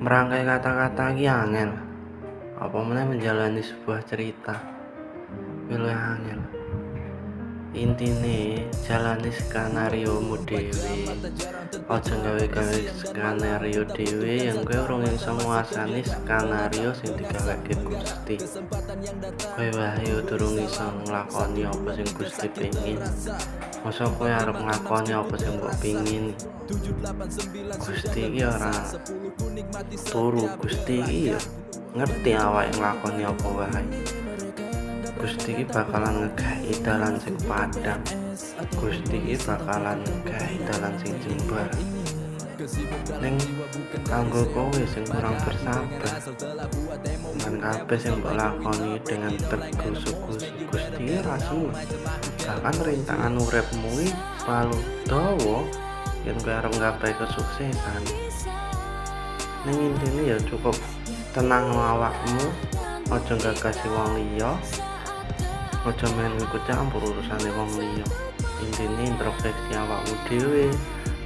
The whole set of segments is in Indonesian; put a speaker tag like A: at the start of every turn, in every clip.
A: merangkai kata-kata iki angel. Apa meneh menjalani sebuah cerita? Luwih angel. Intine jalani skenario mu dhewe. Aja gawe-gawe skenario dhewe yang kowe urung iso nguasani skenario sing digaweke Gusti. Kowe wae durung iso nglakoni apa sing Gusti pengin masa kowe arep nglakoni apa sing mbok pengin Gusti iki ora turu. Gusti iki ya ngerti awake nglakoni apa wae. Gusti iki bakalan ngegahi dalan sing padang. Gusti iki bakalan ngegahi dalan sing jembar ning kanggo kowe sing kurang bersabar. Dan kabeh sing lakoni dengan teguh suku Gusti rasmu bahkan rintangan uripmu selalu dawa yen kowe arep nggapai kesuksesan. Ning intine ya cukup tenang awakmu. Aja gagasi wong liya. Aja main ikut campur urusane wong liya. Intine introspeksi awakmu dhewe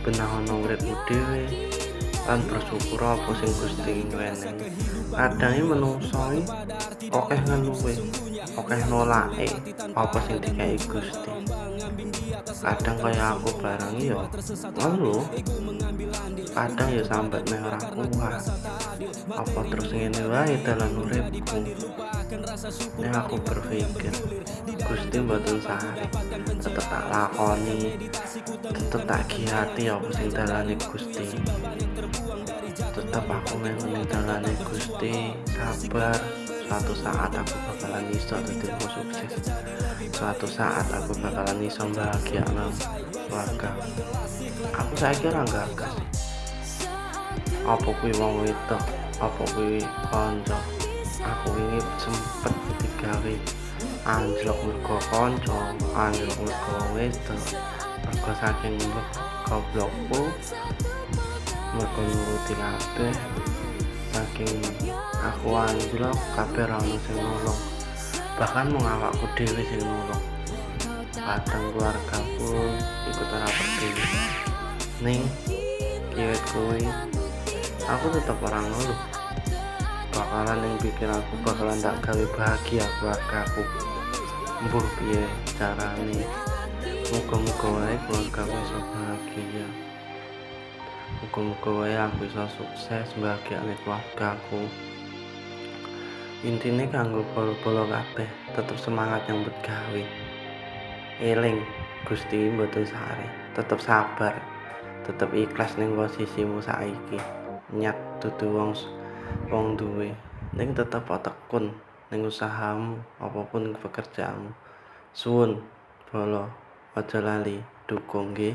A: benahono uripmu dhewe lan bersyukur apa sing Gusti wenehi kadang menungso akeh ngeluwe akeh nolake apa sing dikai Gusti. Kadang kaya aku bareng ya ngeluh kadang ya sampai meh ora kuat. Apa terus ngene wae dalan uripku nek aku berpikir Gusti mboten sare tetep tak lakoni. tetep tak giati apa sing dalane Gusti. tetep aku melu dalane Gusti. sabar. suatu saat aku bakalan iso dadi sukses. suatu saat aku bakalan iso bahagia nang keluarga. aku saiki ora gagas apa kuwi wong wedok? Apa kuwi kanca aku ini sempet digawe anjlok mergo kanca anjlok mergo wedok. Mergo saking goblokku mergo nuruti kabeh. Saking aku anjlok kabeh ra ono sing nolong. Bahkan mau awakku dhewe sing nolong. Kadang keluarga pun ikut ora peduli. Ning kiwet kowe aku tetap orang ngeluh bakalan yang pikir aku bakalan tak gawe bahagia keluarga aku. Mbuh piye carane? Muga-muga wae keluarga aku iso bahagia. Muga-muga wae aku iso sukses bahagiane keluarga aku. Intine kanggo polo-polo kabeh tetep semangat yang gawe eling Gusti mboten sare tetep sabar tetep ikhlas ning posisimu saiki. Nyat dudu wong wong duwe. Ning tetep tekun ning usahamu apapun pekerjaanmu. Suwun bolo aja lali dukung nggih